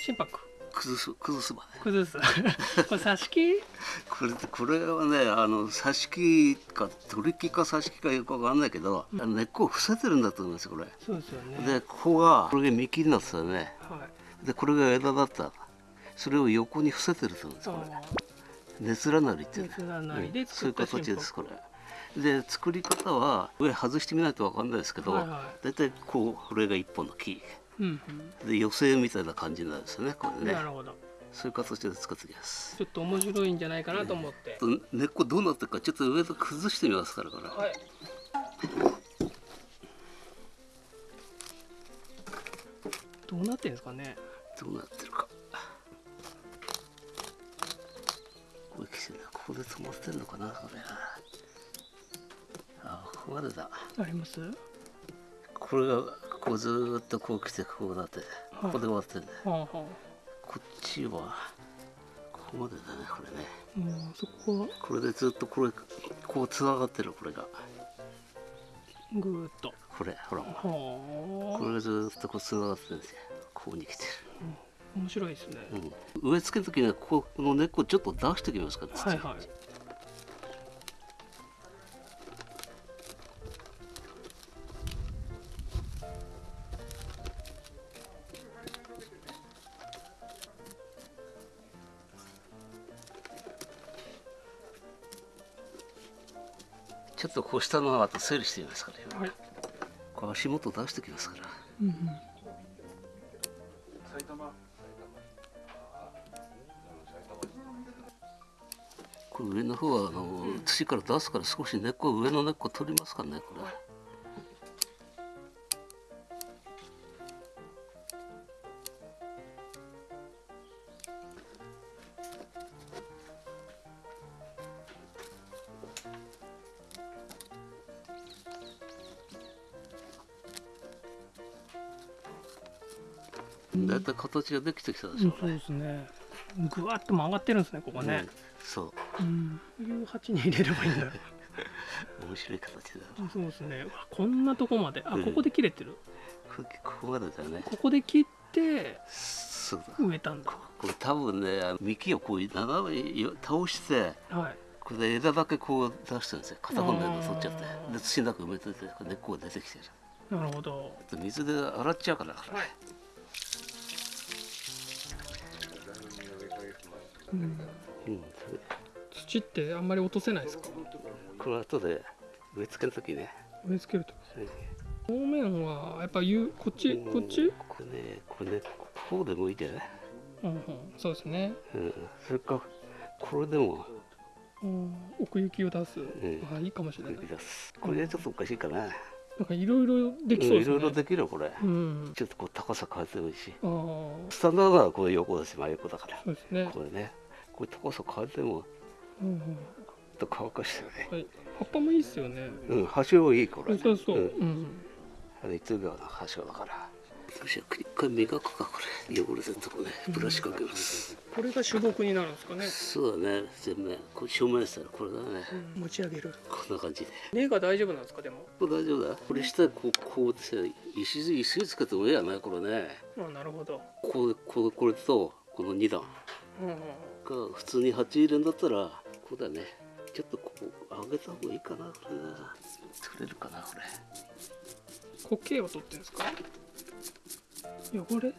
心拍。崩す崩すまで崩す。これ挿し木？これこれはねあの挿し木か取り木か挿し木かよくわかんないけど、あの根っこを伏せてるんだと思いますこれ。そうですよね。でここがこれが幹になってたよね。はい。でこれが枝だった。それを横に伏せてると思うんですこれ。あ熱らなりっていうね熱らなりでうん。そういう形ですこれ。で作り方は上外してみないとわかんないですけど、はいは大体こうこれが一本の木うんで寄せみたいな感じなんですよねこうんれね。なるほど。そういう形で作っていきます。ちょっと面白いんじゃないかなと思って、根っこどうなってるかちょっと上と崩してみますからこれ、はい。どうなってんですかね。どうなってるか。こここで止まってんのかなこれ。あここまでだ。あります？これがこうずーっとこう来てこうなってここで終わってんだよ。こっちはここまでだねこれね。もうそこはこれでずっとこれこうつながってるこれが。ぐーっと。これほら。はこあれがずっとこうつながってるんですよ。ここに来て面白いですね、る、うん、植え付ける時にはここの根っこちょっと出してきますから土はいはいっとこう下のあと整理してみますから今はい。こう足元出してきますから。うんうん。これ上の方はあの土から出すから少し根っこ上の根っこ取りますからねこれ形ができてきたでしょうん、そうですね。ぐわっと曲がってるんですねここね。うん、そう。うん。いう鉢に入れればいいんだ。面白い形だそうですね。こんなとこまで。あうん。ここで切れてる、こここまでだよね。ここで切ってそうだ。植えたんだ。これ多分ね幹をこう斜めに倒してはい。これで枝だけこう出してるんですよ。片方の枝取っちゃって。で土の中埋めてて根っこが出てきてる。なるほど。で水で洗っちゃうから。はいうん、土ってあんまり落とせないですか？これ後で植え付ける時ね。植え付けるとうん。表面はやっぱゆこっちこっち、うんこれねこれねこうでもいいんじゃない、うんうん、そうですね、うん、それかこれでも。うん、奥行きを出す、ん。あいいかもしれない。出す。これはちょっとおかしいかな。なんかいろいろできそうですね。いろいろできるよこれ。うん。ちょっとこう高さ変えてもいいし。スタンダードならこれ横だし真横だから。そうですね。これねこれ高さ変えてもうんうんちょっと乾かしてね。はい葉っぱもいいですよね。うん端はいいこれそうそう、ん。うんあれ1秒の端だから。一回磨くかこれ汚れてるとこね。ブラシかけます、これが主木になるんですかね、そうだね。全面これ正面したらこれだね。持ち上げる。こんな感じで。根が大丈夫なんですかでも？これ大丈夫だ。これ下こうこうって石石つけてもいいやねこれね。あなるほど、こうこうこれとこの2段うんうん、が普通に鉢入れんだったらこうだね。ちょっとこう上げた方がいいかな。これ。な作れるかなこれ苔を取ってるんですか？汚れ。ん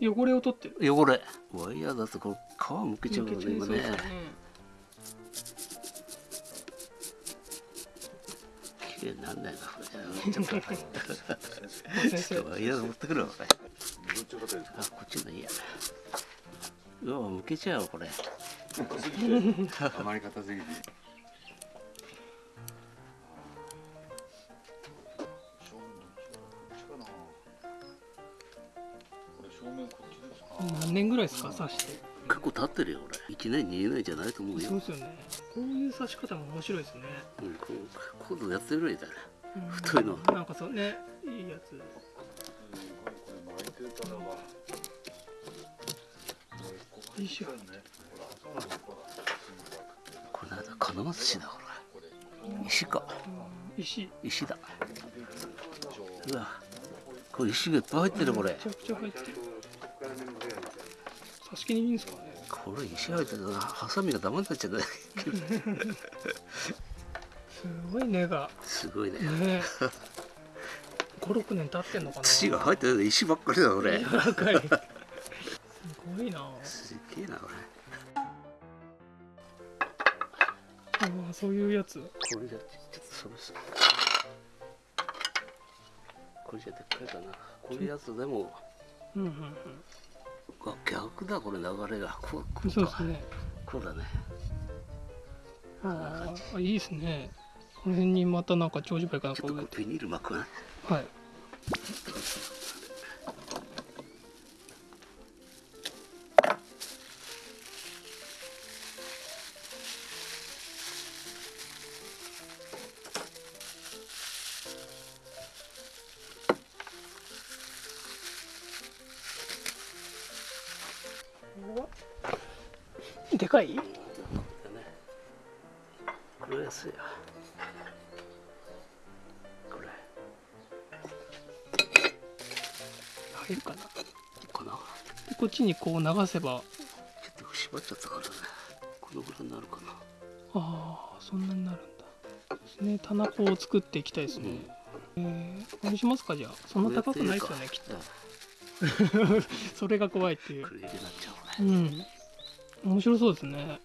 汚れを取ってる。汚れ。ワイヤーだとこれ皮むけちゃうからね今ね。綺麗になんないなこれ。ちょっと先生ワイヤー持ってくるわこれ。あこっちのいいやうわむけちゃうわこれ。余り方すぎて何年ぐらいですか刺して。結構経ってるよ俺。1年2年じゃないと思うよ。そうですよね。こういう刺し方も面白いですね、うん、こう今度やってみろいたらうん。太いの。なんかそうねいいやつこれ巻いてたらばいいしょこれなんだ金松市だこれ。石か。石石だ。うわこれ石がいっぱい入ってるこれ。めちゃくちゃ入ってる。挿し木にいいんですかね。これ石入ったらハサミがダメになっちゃうねすごい根が。すごいね。ね。56年経ってんのかな。土が入ってる石ばっかりだこれ。柔らかいすごいな。すげえなこれ。ああそういうやつ。これじゃちょっとそれさこれじゃでっかいかな。こういうやつでも。うんうんあ逆だこれ流れが。こうこうんうか。そうですね。こうだね。ああいいですね。この辺にまたなんか長寿梅かなんちょっとビニール巻くねはいでかい？これ安いやこれ。入るかな？かな？でこっちにこう流せば。ちょっと縛っちゃったからね。このぐらいになるかな。ああそんなになるんだ。ですね。棚子を作っていきたいですね、えー、これにしますか？じゃあ。そんな高くないですよねきっと。それが怖いっていう。うん面白そうですね。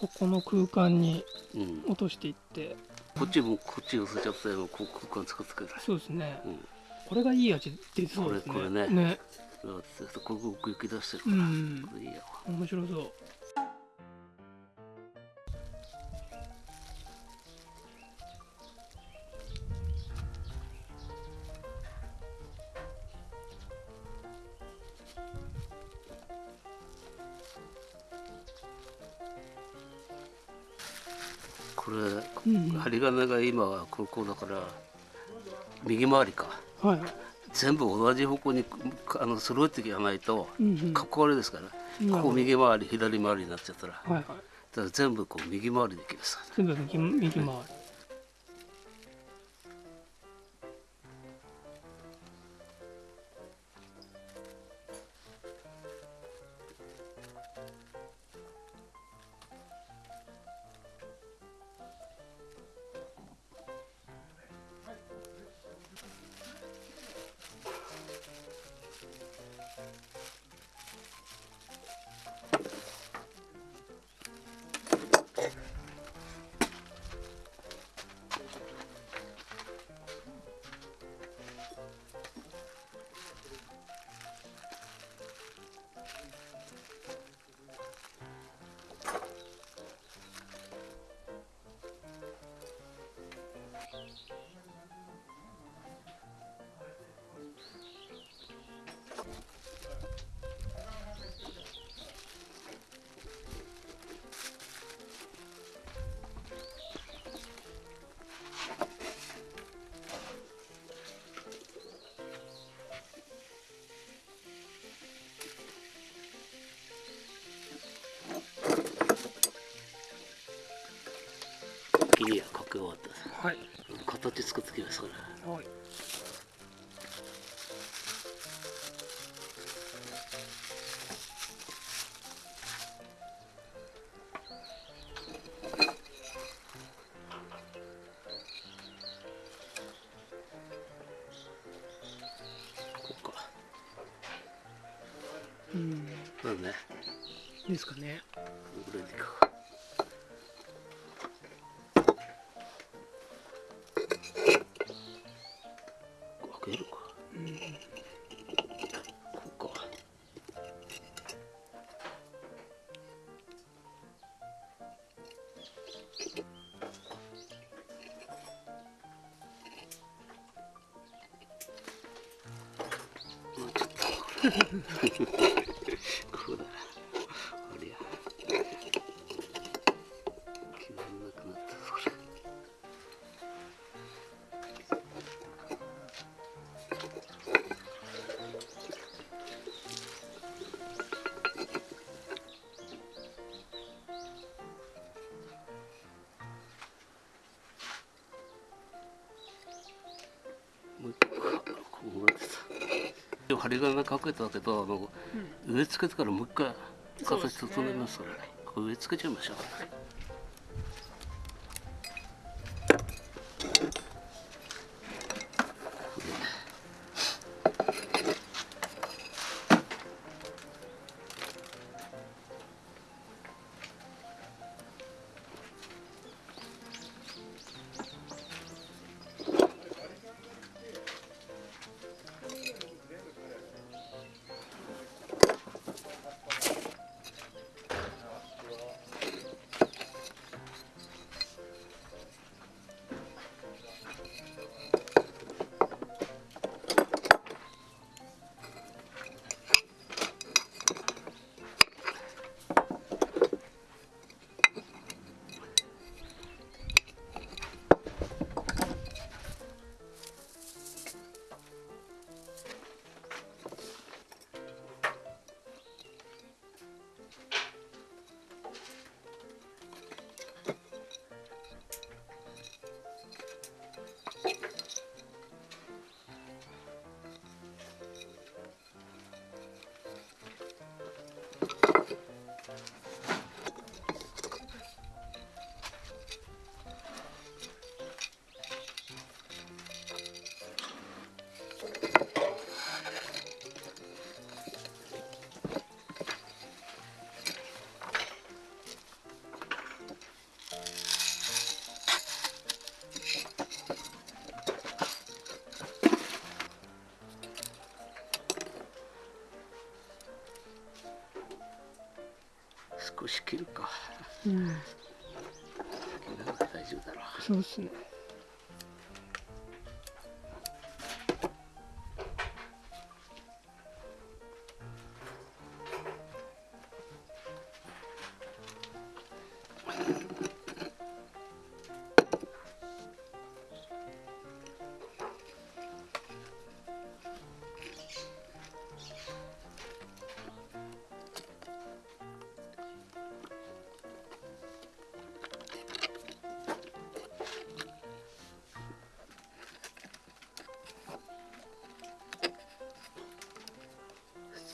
ここの空間にうん。落としていって。こっちもこっち寄せちゃったよこう空間使ってくれそうですね。うん。これがいい味出そうですね。これこれね。ね。ここ奥行き出してるかうら、ん。これいいやわ面白そうこれうんうん。針金が今はここだから右回りか。はい。全部同じ方向にあの揃えていかないとかっこ悪いですから、なるほど。ここ右回り左回りになっちゃったら。だかはい。はいら全部こう右回りでいきます全部右右回りだね。いいですかね。このぐらいでいくか針金かけたけどあの植え付けてからもう一回形整えますから植え付けちゃいましょう。少うん。大丈夫だろうそうですね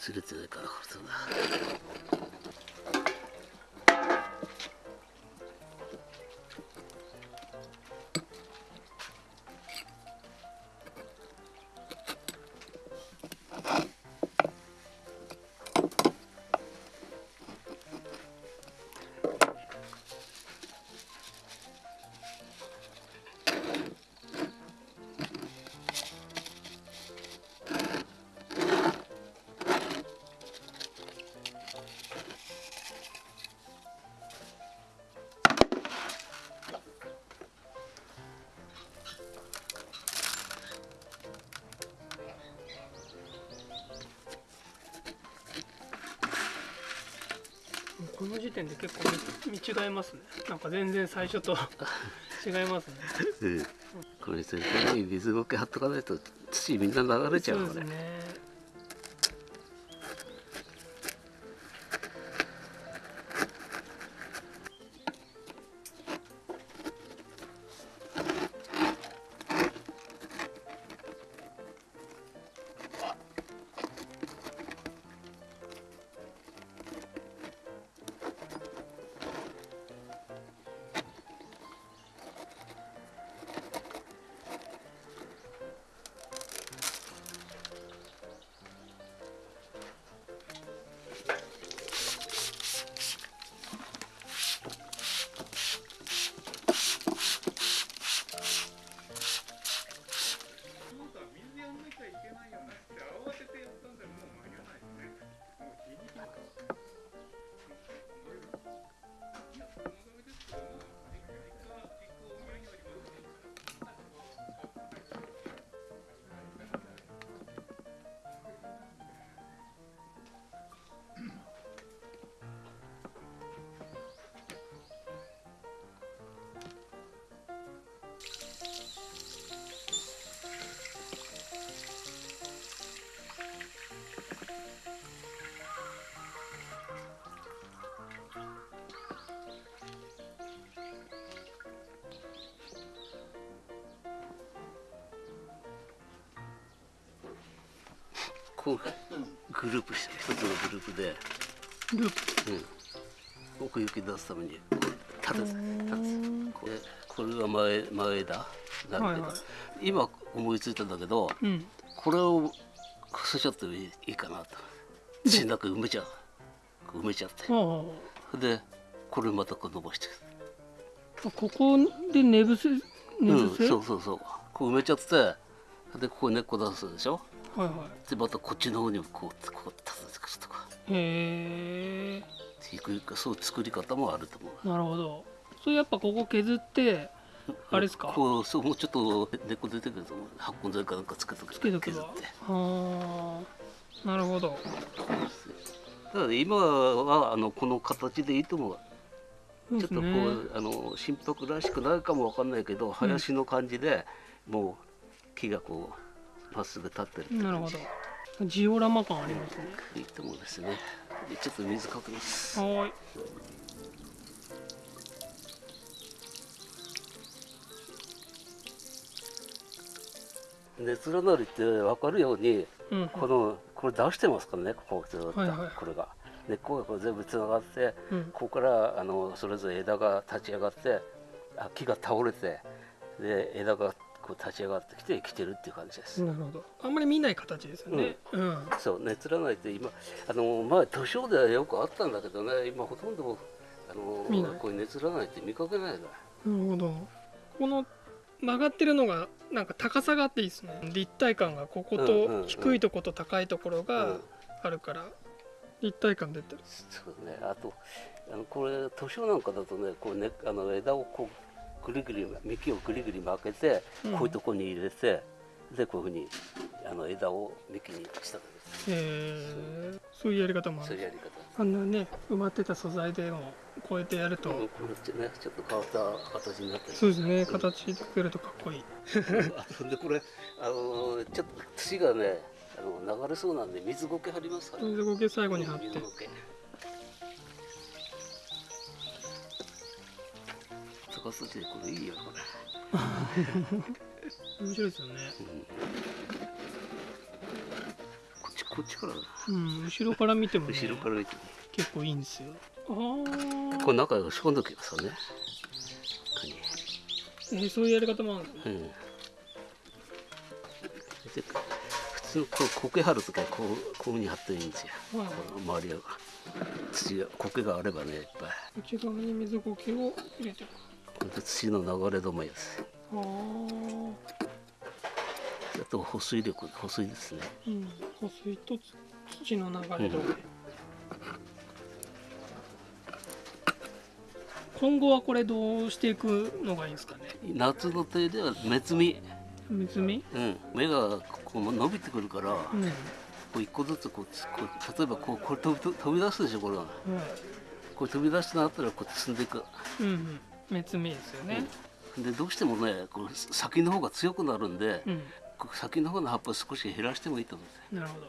すれてないからこれだの時点で結構見見違えますね。なんか全然最初と違いますね。うん。これ絶対に水苔貼っとかないと土みんな流れちゃそううこれですねこうグループして一つのグループで、ループうん、奥行き出すためにこう立てて立ててこれこれが前前枝なんていうか、はいはい。今思いついたんだけどうん。これをこせちゃってもいいかなと。土の中埋めちゃう。埋めちゃって。でこれまたこう伸ばしてここで寝伏せ寝うん、伏せ、そうそうそう。こう埋めちゃってでここに根っこ出すでしょ？はいはでまたこっちの方にもこうこう立ててくるとかいへえそう。いう作り方もあると思う。なるほど。それやっぱここ削ってあれですか？こうそうもうちょっと根っこ出てくると発根剤かなんかつけとくつけとけば削っては。あなるほど。だから今はあのこの形でいいと思う。ちょっとこですねうあの心拍らしくないかもわかんないけど林の感じで、もう木がこうまっすぐ立ってるってなるほど。ジオラマ感ありますね。いいと思うんですね。でちょっと水かけます。はーい。熱らなりって分かるようにうんうん。このこれ出してますからねこここはいはいこれが。根っこが全部つながってうん。ここからあのそれぞれ枝が立ち上がってあ木が倒れてで枝がこう立ち上がってきて来てるっていう感じです、なるほど。あんまり見ない形ですよね。うん、そう熱らないって今あの前図書ではよくあったんだけどね。今ほとんどあのこうい。う熱らないって見かけないななるほど。この曲がってるのがなんか高さがあっていいですね。立体感がここうんうんうん。と低いとこと高いところうがん。あるから立体感出てる。そうね。あとあのこれ図書なんかだとねこうねあの枝をこうぐりぐり幹をぐりぐり巻けて、うん。こういうとこに入れてでこういうふうにあの枝を幹にしたんです。へえそういうやり方もある。そういうやり方。あんなね埋まってた素材でもこうやってやると。うんこれってねちょっと変わった形になってるそうですね。形作るとかっこいい。でこれあのちょっと土がねあの流れそうなんで水苔張りますから、水苔最後に貼って。水苔高さでこれいいよこれ、面白いですよね。うんこっちこっちからだ。うん後ろから見てもね後ろから見てね結構いいんですよ。ああこれ中へ押し込んでおきますよねこえーそういうやり方もあるんですねうん。で普通こう苔張るときはこうこういうふうに張っていいんですよ。はい。周りが土が苔があればねいっぱい。内側に水苔を入れていく土の流れ止めです。あと保水力保水ですね。うん。保水と土の流れ止め、今後はこれどうしていくのがいいですかね？夏の手では目摘み、水見うん、芽がこう伸びてくるから、こうんう一個ずつこう例えばこうこれ飛び飛び出すでしょこれがはいこれ飛び出してなったらこうやって進んでいく。うんうん目摘みですよね。でどうしてもねこう先の方が強くなるんで、うん、先の方の葉っぱを少し減らしてもいいと思うんですよ。なるほど。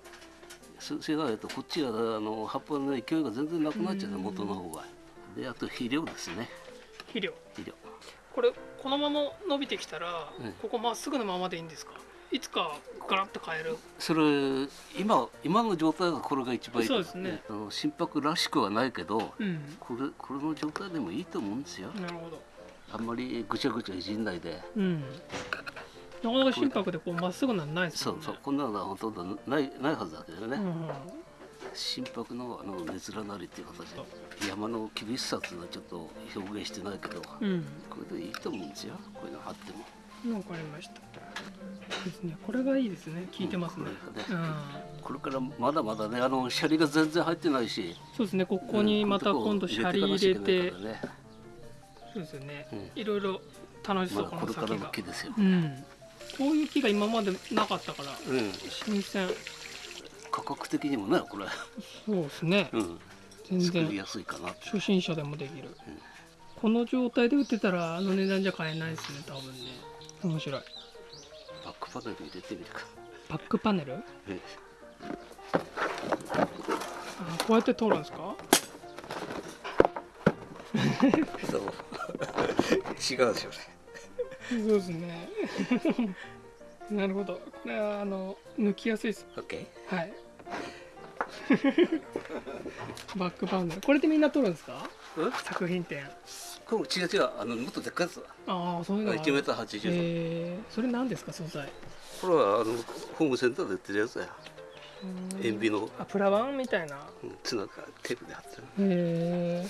そそれがないとこっちがあの葉っぱの勢いが全然なくなっちゃう元の方が。であと肥料ですね。肥料。肥料。これこのまま伸びてきたら、うん。ここまっすぐのままでいいんですか？いつかガラッと変える。それ今今の状態がこれが一番いい。そうですね。あの心拍らしくはないけどうん。これこれの状態でもいいと思うんですよ。なるほど。あんまりぐちゃぐちゃいじんないで。うん。なかなか心拍でこうまっすぐなのないですそうそう。こんなのはほとんどないないはずだけどね、うんうん。心拍のあの熱らなりっていう形で。山の厳しさっていう。のはちょっと表現してないけど、こうんれでいいと思うんですよこういうのあってもわかりましたですね。これがいいですね。効いてますね。うん。うん。これからまだまだねあのシャリが全然入ってないし。そうですね。ここにまた今度シャリ入れて。そうですよね。うん。いろいろ楽しそうこのの先が。木ですよ、うん。こういう木が今までなかったから。うん、新鮮。価格的にもねこれ、そうですね。うん、全然。作りやすいかなって。初心者でもできる。この状態で売ってたらあの値段じゃ買えないですね多分ね。面白いクパネル入れてみるか、バックパネル？あえ。こうやって通るんですか？そう。違うでしょそうですね。なるほど。これはあの抜きやすいです。オッケはい。バックバウンダーこれでみんな撮るんですか？うん？作品展これ違う違うあのもっとでっかいやつだ。ああそういうのがある。1メーター80センチえー、それ何ですか素材。これはあのホームセンターで売ってるやつだよ塩ビの。あプラ板みたいな。うんつながテープで貼ってる。へえ